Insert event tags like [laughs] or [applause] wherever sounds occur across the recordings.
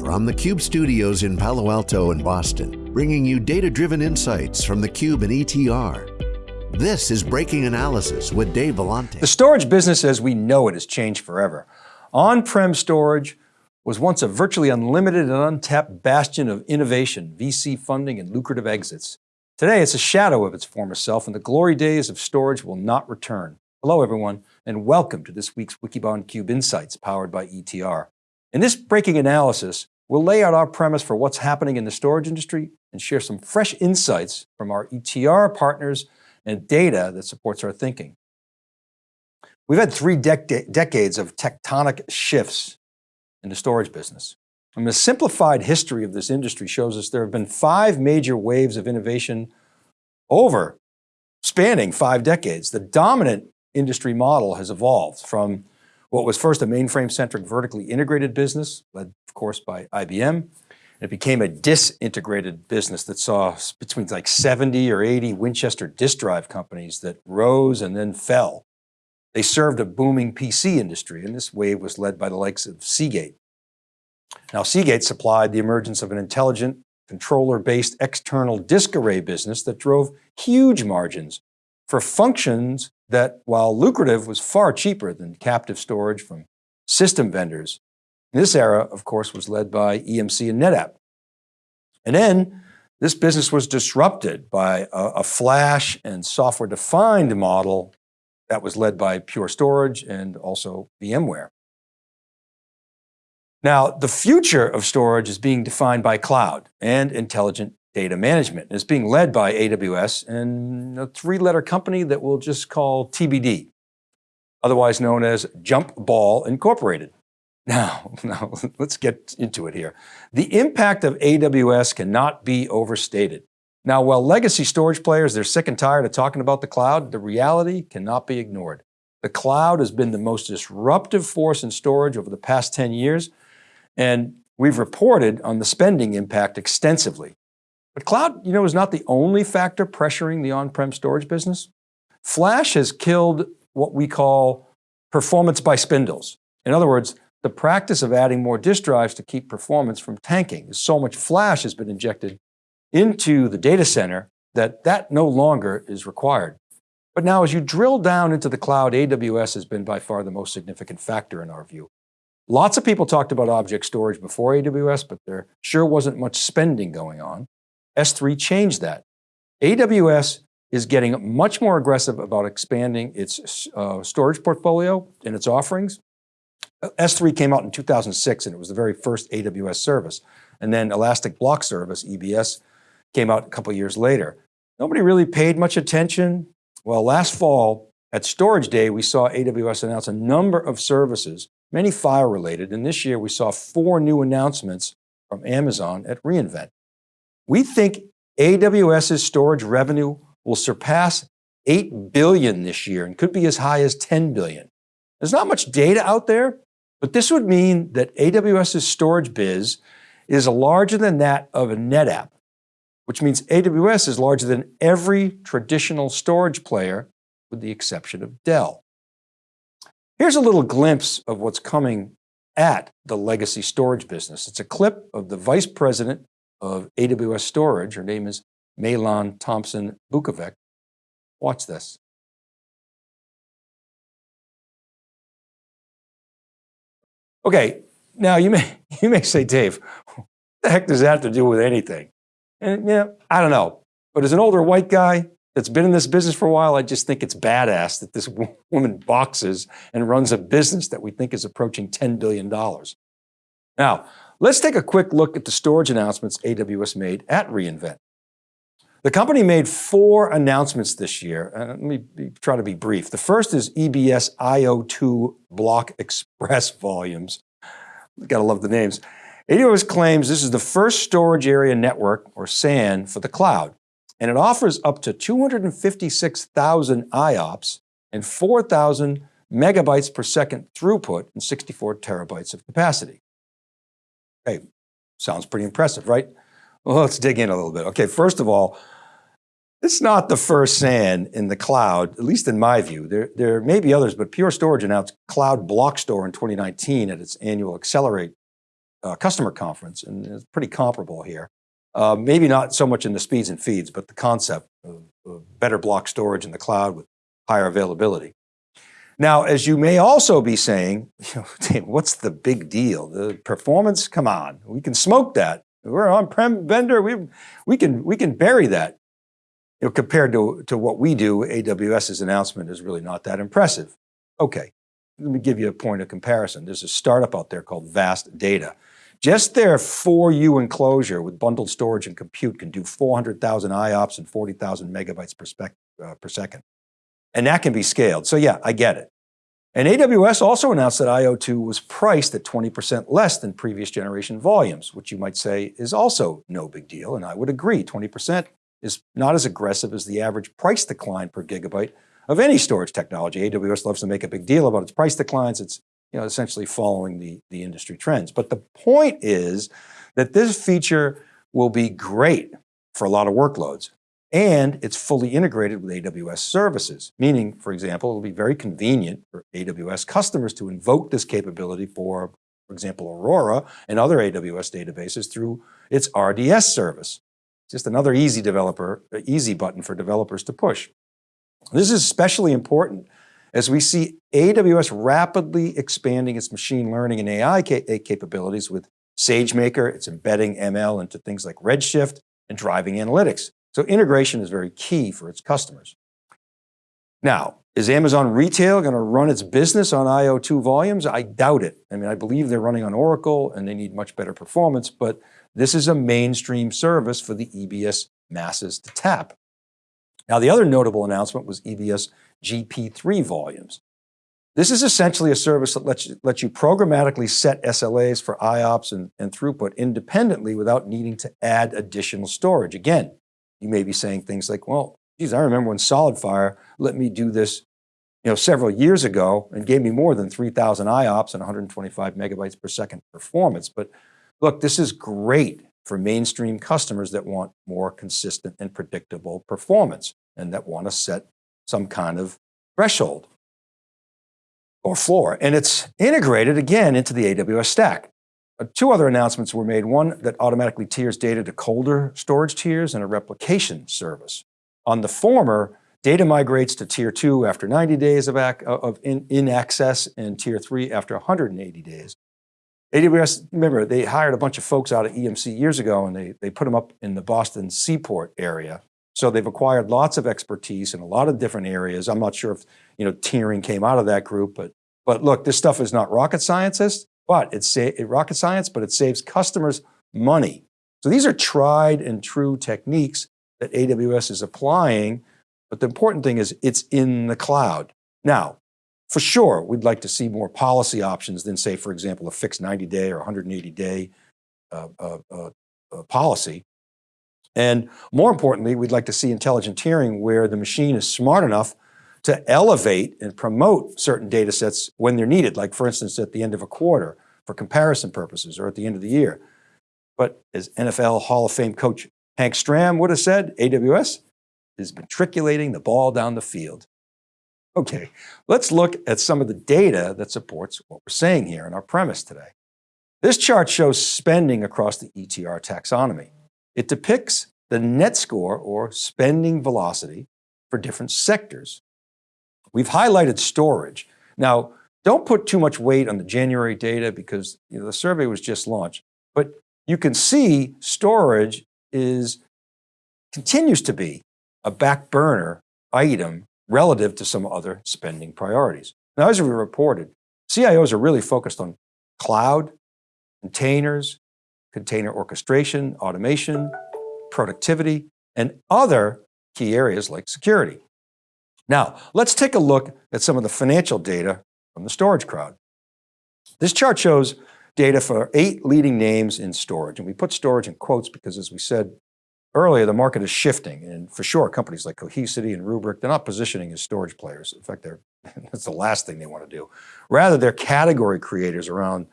From the Cube studios in Palo Alto and Boston, bringing you data-driven insights from the Cube and ETR. This is Breaking Analysis with Dave Vellante. The storage business as we know it has changed forever. On-prem storage was once a virtually unlimited and untapped bastion of innovation, VC funding, and lucrative exits. Today, it's a shadow of its former self and the glory days of storage will not return. Hello everyone, and welcome to this week's Wikibon Cube Insights powered by ETR. In this breaking analysis, we'll lay out our premise for what's happening in the storage industry and share some fresh insights from our ETR partners and data that supports our thinking. We've had three dec decades of tectonic shifts in the storage business. And the simplified history of this industry shows us there have been five major waves of innovation over spanning five decades. The dominant industry model has evolved from what was first a mainframe-centric vertically integrated business, led of course by IBM. It became a disintegrated business that saw between like 70 or 80 Winchester disk drive companies that rose and then fell. They served a booming PC industry and this wave was led by the likes of Seagate. Now Seagate supplied the emergence of an intelligent controller-based external disk array business that drove huge margins for functions that while lucrative was far cheaper than captive storage from system vendors. This era, of course, was led by EMC and NetApp. And then this business was disrupted by a, a flash and software defined model that was led by Pure Storage and also VMware. Now, the future of storage is being defined by cloud and intelligent data management. It's being led by AWS and a three letter company that we'll just call TBD, otherwise known as Jump Ball Incorporated. [laughs] Now, now let's get into it here. The impact of AWS cannot be overstated. Now, while legacy storage players, they're sick and tired of talking about the cloud, the reality cannot be ignored. The cloud has been the most disruptive force in storage over the past 10 years, and we've reported on the spending impact extensively. But cloud, you know, is not the only factor pressuring the on-prem storage business. Flash has killed what we call performance by spindles. In other words, the practice of adding more disk drives to keep performance from tanking. So much flash has been injected into the data center that that no longer is required. But now as you drill down into the cloud, AWS has been by far the most significant factor in our view. Lots of people talked about object storage before AWS, but there sure wasn't much spending going on. S3 changed that. AWS is getting much more aggressive about expanding its uh, storage portfolio and its offerings. S3 came out in 2006 and it was the very first AWS service. And then Elastic Block Service, EBS, came out a couple years later. Nobody really paid much attention. Well, last fall at Storage Day, we saw AWS announce a number of services, many file related. And this year we saw four new announcements from Amazon at reInvent. We think AWS's storage revenue will surpass 8 billion this year and could be as high as 10 billion. There's not much data out there, but this would mean that AWS's storage biz is larger than that of a NetApp, which means AWS is larger than every traditional storage player with the exception of Dell. Here's a little glimpse of what's coming at the legacy storage business. It's a clip of the vice president of AWS storage. Her name is Mai-Lan Tomsen Bukovec. Watch this. Okay, now you may, [laughs] you may say, Dave, what the heck does that have to do with anything? And yeah, I don't know. But as an older white guy that's been in this business for a while, I just think it's badass that this woman boxes and runs a business that we think is approaching $10 billion. Now, Let's take a quick look at the storage announcements AWS made at reInvent. The company made four announcements this year. Uh, let me be, try to be brief. The first is EBS IO2 block express [laughs] volumes. Gotta love the names. AWS claims this is the first storage area network, or SAN, for the cloud. And it offers up to 256,000 IOPS and 4,000 megabytes per second throughput and 64 terabytes of capacity. Hey, sounds pretty impressive, right? Well, let's dig in a little bit. Okay, first of all, it's not the first SAN in the cloud, at least in my view. There, there may be others, but Pure Storage announced Cloud Block Store in 2019 at its annual Accelerate uh, customer conference, and it's pretty comparable here. Uh, maybe not so much in the speeds and feeds, but the concept of, of better block storage in the cloud with higher availability. Now, as you may also be saying, [laughs] you know, what's the big deal? The performance, come on, we can smoke that. We're on-prem vendor, we, we, can, we can bury that. You know, compared to, to what we do, AWS's announcement is really not that impressive. Okay, let me give you a point of comparison. There's a startup out there called Vast Data. Just their 4U enclosure with bundled storage and compute can do 400,000 IOPS and 40,000 megabytes per, uh, per second. And that can be scaled. So yeah, I get it. And AWS also announced that IO2 was priced at 20% less than previous generation volumes, which you might say is also no big deal. And I would agree, 20% is not as aggressive as the average price decline per gigabyte of any storage technology. AWS loves to make a big deal about its price declines. It's you know, essentially following the, the industry trends. But the point is that this feature will be great for a lot of workloads and it's fully integrated with AWS services, meaning, for example, it'll be very convenient for AWS customers to invoke this capability for, for example, Aurora and other AWS databases through its RDS service. Just another easy developer, uh, easy button for developers to push. This is especially important as we see AWS rapidly expanding its machine learning and AI uh, capabilities with SageMaker, it's embedding ML into things like Redshift and driving analytics. So integration is very key for its customers. Now, is Amazon Retail going to run its business on IO2 volumes? I doubt it. I mean, I believe they're running on Oracle and they need much better performance, but this is a mainstream service for the EBS masses to tap. Now, the other notable announcement was EBS GP3 volumes. This is essentially a service that lets you, lets you programmatically set SLAs for IOPS and, and throughput independently without needing to add additional storage. Again, you may be saying things like, well, geez, I remember when SolidFire let me do this you know, several years ago and gave me more than 3,000 IOPS and 125 megabytes per second performance. But look, this is great for mainstream customers that want more consistent and predictable performance and that want to set some kind of threshold or floor. And it's integrated again into the AWS stack. Uh, two other announcements were made, one that automatically tiers data to colder storage tiers and a replication service. On the former, data migrates to tier two after 90 days of, of in, in access and tier three after 180 days. AWS, remember, they hired a bunch of folks out of EMC years ago and they, they put them up in the Boston Seaport area. So they've acquired lots of expertise in a lot of different areas. I'm not sure if you know tiering came out of that group, but, but look, this stuff is not rocket scientists but it's it, rocket science, but it saves customers money. So these are tried and true techniques that AWS is applying, but the important thing is it's in the cloud. Now, for sure, we'd like to see more policy options than say, for example, a fixed 90 day or 180 day uh, uh, uh, uh, policy. And more importantly, we'd like to see intelligent tiering where the machine is smart enough to elevate and promote certain data sets when they're needed, like for instance, at the end of a quarter for comparison purposes or at the end of the year. But as NFL Hall of Fame coach Hank Stram would have said, AWS is matriculating the ball down the field. Okay, let's look at some of the data that supports what we're saying here in our premise today. This chart shows spending across the ETR taxonomy. It depicts the net score or spending velocity for different sectors. We've highlighted storage. Now, don't put too much weight on the January data because you know, the survey was just launched, but you can see storage is, continues to be a back burner item relative to some other spending priorities. Now, as we reported, CIOs are really focused on cloud, containers, container orchestration, automation, productivity, and other key areas like security. Now, let's take a look at some of the financial data from the storage crowd. This chart shows data for eight leading names in storage. And we put storage in quotes because as we said earlier, the market is shifting. And for sure, companies like Cohesity and Rubrik, they're not positioning as storage players. In fact, they're, [laughs] that's the last thing they want to do. Rather, they're category creators around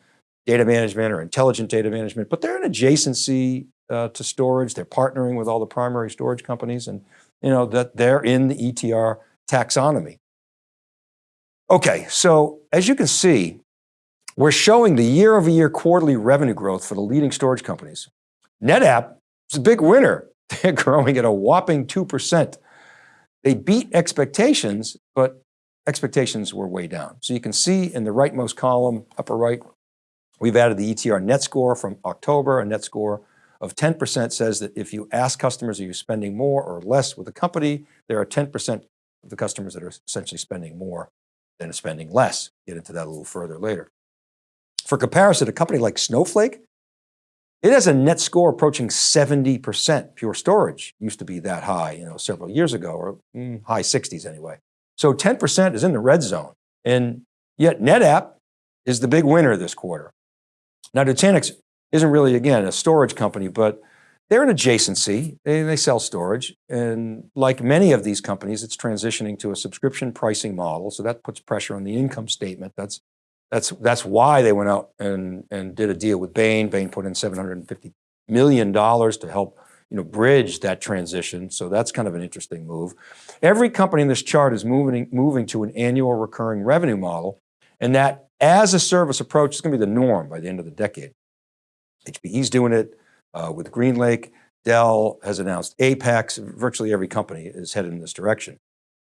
data management or intelligent data management, but they're an adjacency uh, to storage. They're partnering with all the primary storage companies and you know that they're in the ETR taxonomy. Okay, so as you can see, we're showing the year over year quarterly revenue growth for the leading storage companies. NetApp is a big winner. [laughs] They're growing at a whopping 2%. They beat expectations, but expectations were way down. So you can see in the rightmost column, upper right, we've added the ETR net score from October, a net score of 10% says that if you ask customers, are you spending more or less with the company, there are 10% of the customers that are essentially spending more than spending less. Get into that a little further later. For comparison, a company like Snowflake, it has a net score approaching 70%. Pure Storage used to be that high, you know, several years ago, or mm, high 60s anyway. So 10% is in the red zone. And yet NetApp is the big winner this quarter. Now Nutanix isn't really, again, a storage company, but they're an adjacency, they, they sell storage. And like many of these companies, it's transitioning to a subscription pricing model. So that puts pressure on the income statement. That's, that's, that's why they went out and, and did a deal with Bain. Bain put in $750 million to help you know, bridge that transition. So that's kind of an interesting move. Every company in this chart is moving, moving to an annual recurring revenue model. And that as a service approach is going to be the norm by the end of the decade. HPE's doing it uh, with GreenLake. Dell has announced Apex. Virtually every company is headed in this direction.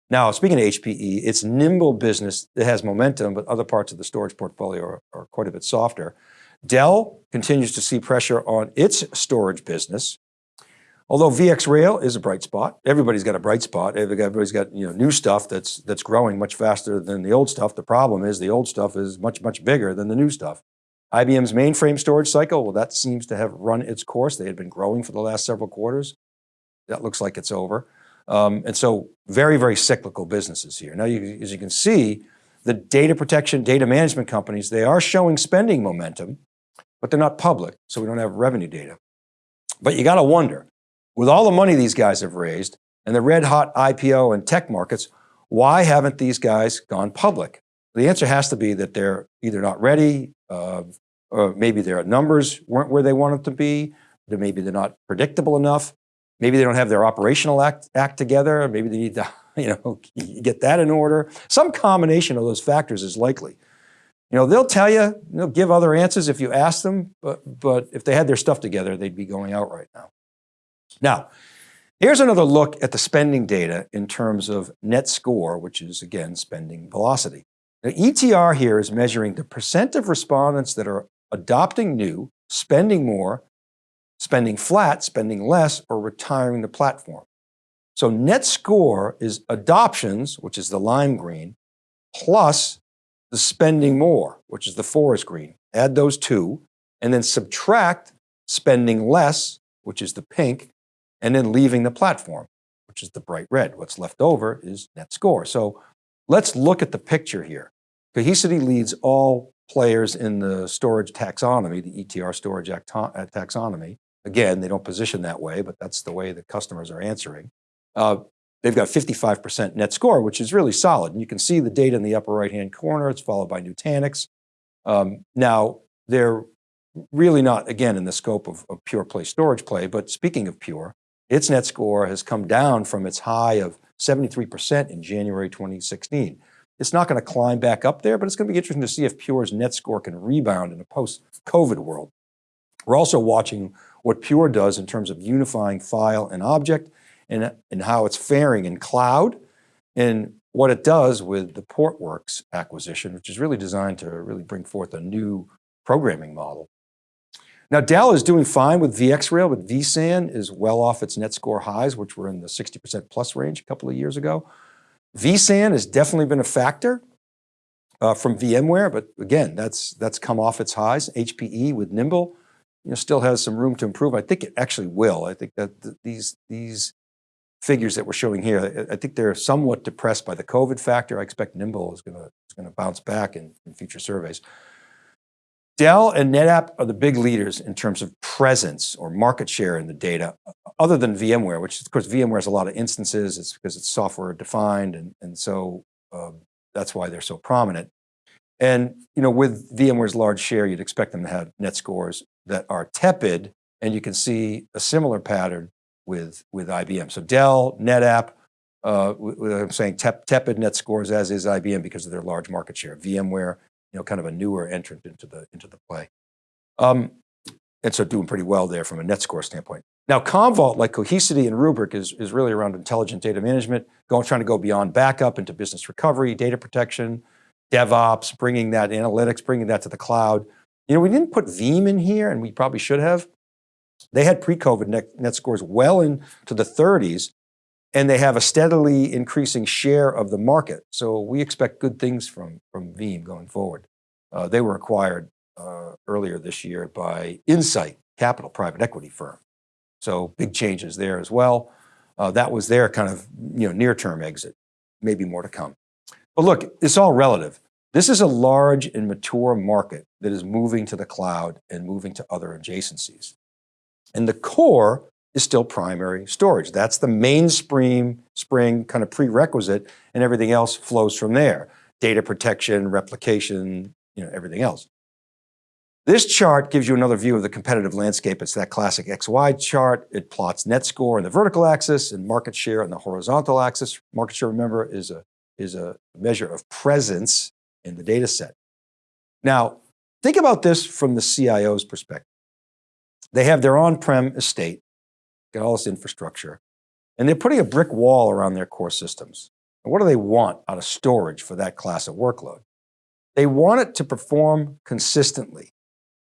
Now, speaking of HPE, it's nimble business that has momentum, but other parts of the storage portfolio are, are quite a bit softer. Dell continues to see pressure on its storage business. Although VxRail is a bright spot, everybody's got a bright spot. Everybody's got you know, new stuff that's, that's growing much faster than the old stuff. The problem is the old stuff is much, much bigger than the new stuff. IBM's mainframe storage cycle, well, that seems to have run its course. They had been growing for the last several quarters. That looks like it's over. Um, and so very, very cyclical businesses here. Now, you, as you can see, the data protection, data management companies, they are showing spending momentum, but they're not public, so we don't have revenue data. But you got to wonder, with all the money these guys have raised and the red hot IPO and tech markets, why haven't these guys gone public? The answer has to be that they're either not ready, uh, or maybe their numbers weren't where they wanted to be, or maybe they're not predictable enough, maybe they don't have their operational act, act together, maybe they need to [laughs] you know, [laughs] get that in order. Some combination of those factors is likely. You know, they'll tell you, they'll give other answers if you ask them, but, but if they had their stuff together, they'd be going out right now. Now, here's another look at the spending data in terms of net score, which is again, spending velocity. Now, ETR here is measuring the percent of respondents that are adopting new, spending more, spending flat, spending less, or retiring the platform. So net score is adoptions, which is the lime green, plus the spending more, which is the forest green. Add those two, and then subtract spending less, which is the pink, and then leaving the platform, which is the bright red. What's left over is net score. So let's look at the picture here. Cohesity leads all players in the storage taxonomy, the ETR storage uh, taxonomy. Again, they don't position that way, but that's the way the customers are answering. Uh, they've got 55% net score, which is really solid. And you can see the data in the upper right-hand corner. It's followed by Nutanix. Um, now, they're really not, again, in the scope of, of pure play storage play, but speaking of pure, its net score has come down from its high of 73% in January 2016. It's not going to climb back up there, but it's going to be interesting to see if Pure's net score can rebound in a post-COVID world. We're also watching what Pure does in terms of unifying file and object and, and how it's faring in cloud and what it does with the Portworx acquisition, which is really designed to really bring forth a new programming model. Now Dell is doing fine with VxRail, but vSAN is well off its net score highs, which were in the 60% plus range a couple of years ago. vSAN has definitely been a factor uh, from VMware, but again, that's, that's come off its highs. HPE with Nimble you know, still has some room to improve. I think it actually will. I think that th these, these figures that we're showing here, I think they're somewhat depressed by the COVID factor. I expect Nimble is going to, is going to bounce back in, in future surveys. Dell and NetApp are the big leaders in terms of presence or market share in the data, other than VMware, which of course VMware has a lot of instances, it's because it's software defined and, and so um, that's why they're so prominent. And you know, with VMware's large share, you'd expect them to have net scores that are tepid, and you can see a similar pattern with, with IBM. So Dell, NetApp, uh, I'm saying tep tepid net scores as is IBM because of their large market share. VMware, know, kind of a newer entrant into the, into the play. Um, and so doing pretty well there from a net score standpoint. Now Commvault, like Cohesity and Rubrik is, is really around intelligent data management, going, trying to go beyond backup into business recovery, data protection, DevOps, bringing that analytics, bringing that to the cloud. You know, we didn't put Veeam in here and we probably should have. They had pre-COVID net, net scores well into the 30s and they have a steadily increasing share of the market. So we expect good things from, from Veeam going forward. Uh, they were acquired uh, earlier this year by Insight Capital, private equity firm. So big changes there as well. Uh, that was their kind of you know, near-term exit, maybe more to come. But look, it's all relative. This is a large and mature market that is moving to the cloud and moving to other adjacencies. And the core is still primary storage. That's the mainspring spring kind of prerequisite and everything else flows from there. Data protection, replication, you know, everything else. This chart gives you another view of the competitive landscape. It's that classic XY chart. It plots net score on the vertical axis and market share on the horizontal axis. Market share, remember, is a, is a measure of presence in the data set. Now, think about this from the CIO's perspective. They have their on-prem estate, all this infrastructure, and they're putting a brick wall around their core systems. And what do they want out of storage for that class of workload? They want it to perform consistently.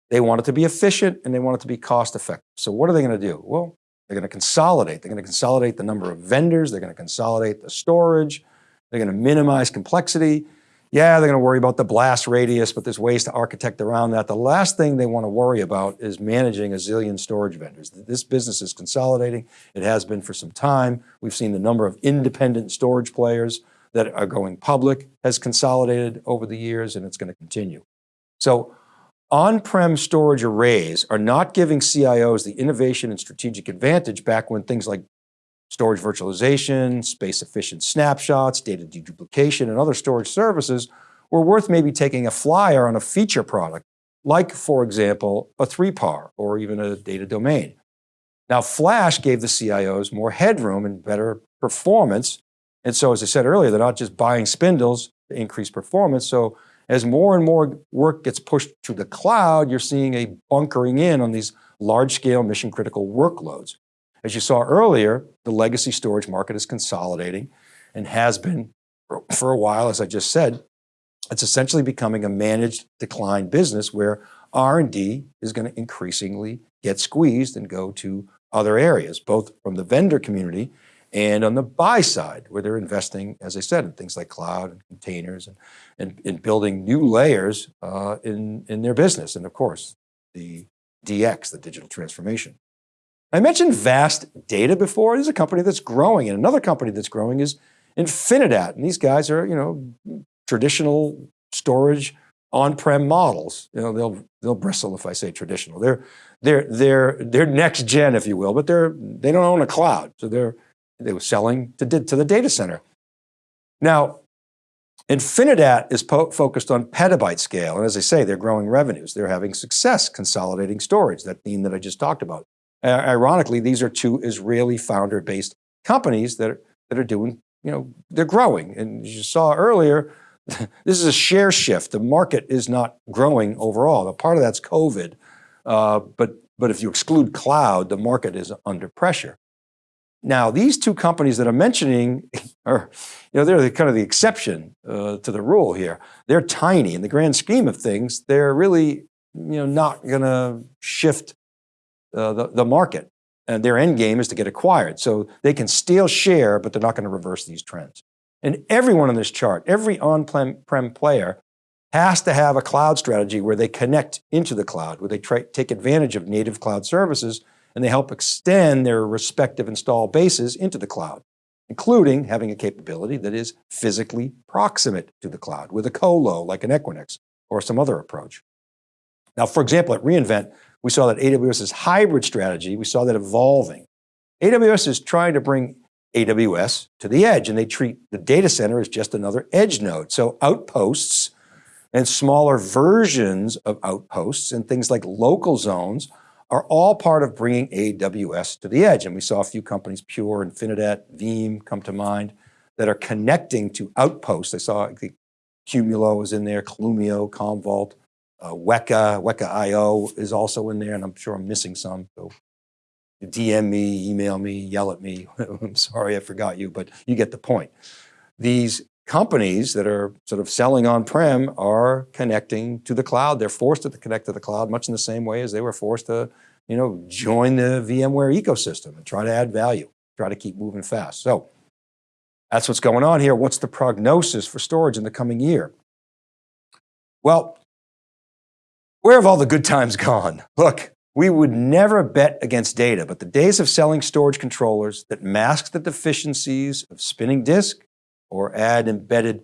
They want it to be efficient and they want it to be cost effective. So what are they going to do? Well, they're going to consolidate. They're going to consolidate the number of vendors. They're going to consolidate the storage. They're going to minimize complexity. Yeah, they're going to worry about the blast radius, but there's ways to architect around that. The last thing they want to worry about is managing a zillion storage vendors. This business is consolidating. It has been for some time. We've seen the number of independent storage players that are going public has consolidated over the years and it's going to continue. So on-prem storage arrays are not giving CIOs the innovation and strategic advantage back when things like storage virtualization, space efficient snapshots, data deduplication, and other storage services were worth maybe taking a flyer on a feature product, like for example, a 3PAR or even a data domain. Now flash gave the CIOs more headroom and better performance. And so as I said earlier, they're not just buying spindles to increase performance. So as more and more work gets pushed to the cloud, you're seeing a bunkering in on these large scale mission critical workloads. As you saw earlier, the legacy storage market is consolidating and has been for a while, as I just said, it's essentially becoming a managed decline business where R&D is going to increasingly get squeezed and go to other areas, both from the vendor community and on the buy side, where they're investing, as I said, in things like cloud and containers and, and, and building new layers uh, in, in their business. And of course, the DX, the digital transformation. I mentioned Vast Data before. This is a company that's growing and another company that's growing is Infinidat. And these guys are, you know, traditional storage on-prem models. You know, they'll, they'll bristle if I say traditional. They're, they're, they're, they're next gen, if you will, but they're, they don't own a cloud. So they're, they were selling to, to the data center. Now, Infinidat is focused on petabyte scale. And as I say, they're growing revenues. They're having success consolidating storage, that theme that I just talked about. Uh, ironically, these are two Israeli founder-based companies that are, that are doing, you know, they're growing. And as you saw earlier, [laughs] this is a share shift. The market is not growing overall. A part of that's COVID, uh, but, but if you exclude cloud, the market is under pressure. Now, these two companies that I'm mentioning [laughs] are, you know, they're the, kind of the exception uh, to the rule here. They're tiny in the grand scheme of things. They're really, you know, not going to shift uh, the, the market. And their end game is to get acquired. So they can steal share, but they're not going to reverse these trends. And everyone on this chart, every on-prem player has to have a cloud strategy where they connect into the cloud, where they try, take advantage of native cloud services and they help extend their respective install bases into the cloud, including having a capability that is physically proximate to the cloud with a colo like an Equinix or some other approach. Now, for example, at reInvent, we saw that AWS's hybrid strategy, we saw that evolving. AWS is trying to bring AWS to the edge and they treat the data center as just another edge node. So outposts and smaller versions of outposts and things like local zones are all part of bringing AWS to the edge. And we saw a few companies, Pure, Infinidat, Veeam come to mind, that are connecting to outposts. I saw Qumulo was in there, Clumio, Commvault, uh, Weka, Weka IO is also in there, and I'm sure I'm missing some. So DM me, email me, yell at me. [laughs] I'm sorry I forgot you, but you get the point. These companies that are sort of selling on-prem are connecting to the cloud. They're forced to connect to the cloud much in the same way as they were forced to you know, join the VMware ecosystem and try to add value, try to keep moving fast. So that's what's going on here. What's the prognosis for storage in the coming year? Well, where have all the good times gone? Look, we would never bet against data, but the days of selling storage controllers that mask the deficiencies of spinning disk or add embedded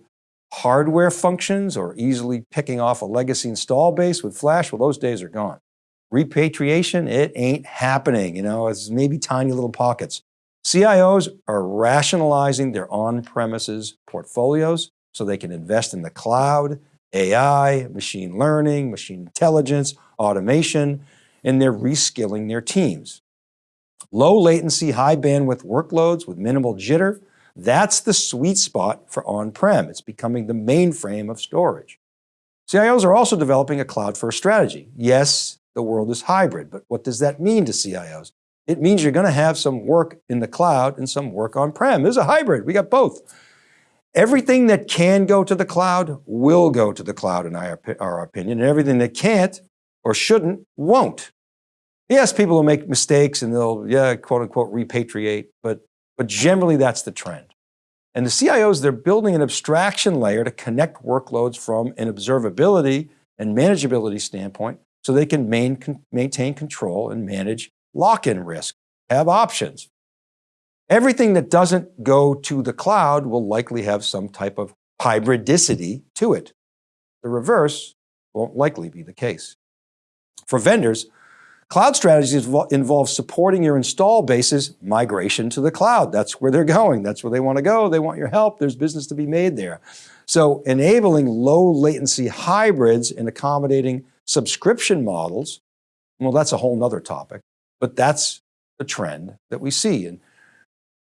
hardware functions or easily picking off a legacy install base with flash, well, those days are gone. Repatriation, it ain't happening. You know, it's maybe tiny little pockets. CIOs are rationalizing their on-premises portfolios so they can invest in the cloud, AI, machine learning, machine intelligence, automation, and they're reskilling their teams. Low latency, high bandwidth workloads with minimal jitter, that's the sweet spot for on-prem. It's becoming the mainframe of storage. CIOs are also developing a cloud-first strategy. Yes, the world is hybrid, but what does that mean to CIOs? It means you're going to have some work in the cloud and some work on-prem. There's a hybrid, we got both. Everything that can go to the cloud will go to the cloud in our, our opinion, and everything that can't or shouldn't won't. Yes, people will make mistakes and they'll, yeah, quote unquote, repatriate, but, but generally that's the trend. And the CIOs, they're building an abstraction layer to connect workloads from an observability and manageability standpoint so they can main, maintain control and manage lock-in risk, have options. Everything that doesn't go to the cloud will likely have some type of hybridicity to it. The reverse won't likely be the case. For vendors, cloud strategies involve supporting your install base's migration to the cloud. That's where they're going. That's where they want to go. They want your help. There's business to be made there. So enabling low latency hybrids and accommodating subscription models, well, that's a whole nother topic, but that's the trend that we see. And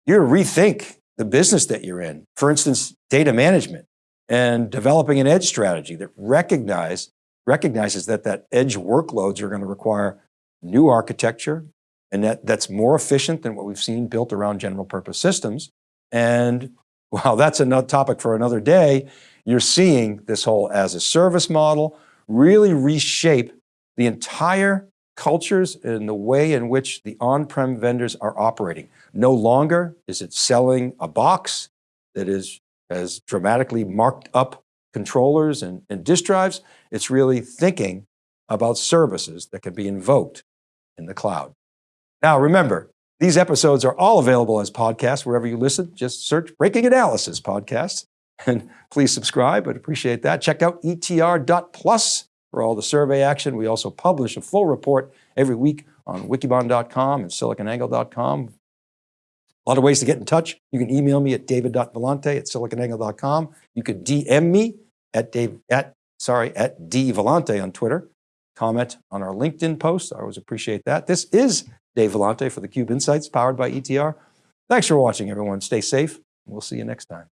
you rethink the business that you're in. For instance, data management and developing an edge strategy that recognize, recognizes that that edge workloads are going to require new architecture and that, that's more efficient than what we've seen built around general purpose systems. And while that's another topic for another day, you're seeing this whole as a service model, really reshape the entire cultures and the way in which the on-prem vendors are operating. No longer is it selling a box that is has dramatically marked up controllers and, and disk drives. It's really thinking about services that can be invoked in the cloud. Now remember, these episodes are all available as podcasts wherever you listen. Just search Breaking Analysis Podcast. [laughs] And please subscribe, I'd appreciate that. Check out etr.plus for all the survey action. We also publish a full report every week on wikibon.com and siliconangle.com. A lot of ways to get in touch. You can email me at david.vellante at siliconangle.com. You could DM me at Dave, at, sorry, at dvellante on Twitter. Comment on our LinkedIn post. I always appreciate that. This is Dave Vellante for theCUBE Insights powered by ETR. Thanks for watching everyone. Stay safe. We'll see you next time.